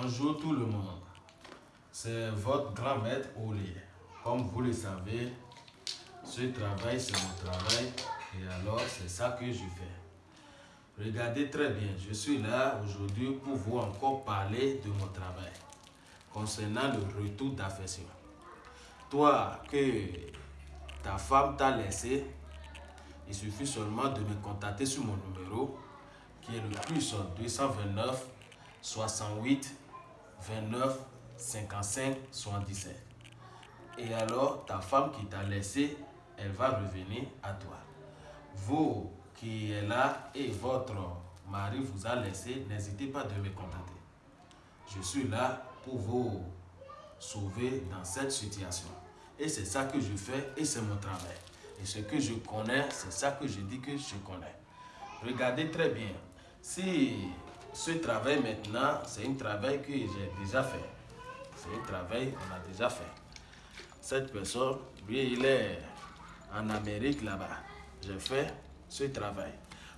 Bonjour tout le monde. C'est votre grand maître Oli. Comme vous le savez, ce travail c'est mon travail et alors c'est ça que je fais. Regardez très bien, je suis là aujourd'hui pour vous encore parler de mon travail concernant le retour d'affection. Toi que ta femme t'a laissé, il suffit seulement de me contacter sur mon numéro qui est le plus 229 68 29 55 77. Et alors, ta femme qui t'a laissé, elle va revenir à toi. Vous qui êtes là et votre mari vous a laissé, n'hésitez pas de me contacter. Je suis là pour vous sauver dans cette situation. Et c'est ça que je fais et c'est mon travail. Et ce que je connais, c'est ça que je dis que je connais. Regardez très bien. Si ce travail maintenant, c'est un travail que j'ai déjà fait. C'est un travail qu'on a déjà fait. Cette personne, lui, il est en Amérique là-bas. J'ai fait ce travail.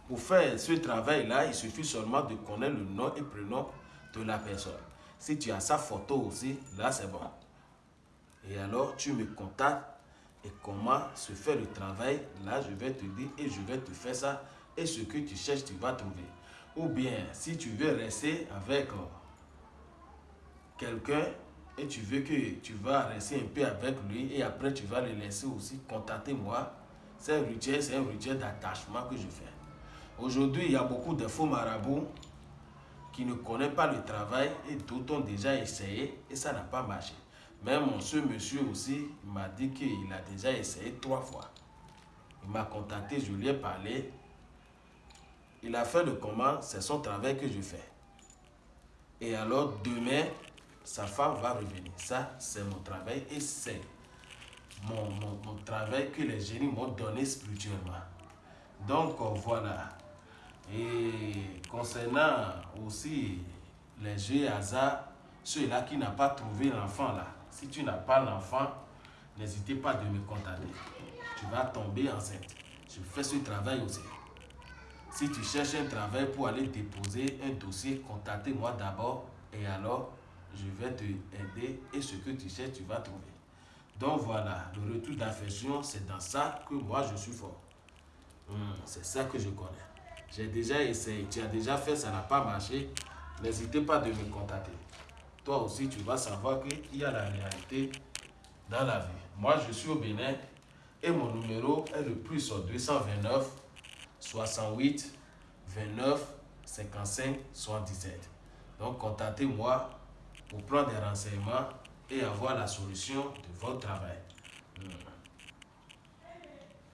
Pour faire ce travail-là, il suffit seulement de connaître le nom et prénom de la personne. Si tu as sa photo aussi, là c'est bon. Et alors, tu me contactes et comment se fait le travail. Là, je vais te dire et je vais te faire ça. Et ce que tu cherches, tu vas trouver. Ou bien, si tu veux rester avec euh, quelqu'un et tu veux que tu vas rester un peu avec lui et après tu vas le laisser aussi, contactez-moi. C'est un rituel, c'est un rituel d'attachement que je fais. Aujourd'hui, il y a beaucoup de faux marabouts qui ne connaissent pas le travail et d'autres ont déjà essayé et ça n'a pas marché. Même ce monsieur aussi m'a dit qu'il a déjà essayé trois fois. Il m'a contacté, je lui ai parlé. Il a fait le comment, c'est son travail que je fais. Et alors demain, sa femme va revenir. Ça, c'est mon travail et c'est mon, travail que les génies m'ont donné spirituellement. Donc voilà. Et concernant aussi les jeux hasard, ceux-là qui n'ont pas trouvé l'enfant là, si tu n'as pas l'enfant, n'hésitez pas de me contacter. Tu vas tomber enceinte. Je fais ce travail aussi. Si tu cherches un travail pour aller déposer un dossier, contactez-moi d'abord et alors je vais te aider et ce que tu cherches, tu vas trouver. Donc voilà, le retour d'affection, c'est dans ça que moi je suis fort. Hmm, c'est ça que je connais. J'ai déjà essayé, tu as déjà fait, ça n'a pas marché. N'hésitez pas de me contacter. Toi aussi, tu vas savoir qu'il y a la réalité dans la vie. Moi, je suis au Bénin et mon numéro est le plus 229 68 29 55 77. Donc, contactez-moi pour prendre des renseignements et avoir la solution de votre travail. Hmm.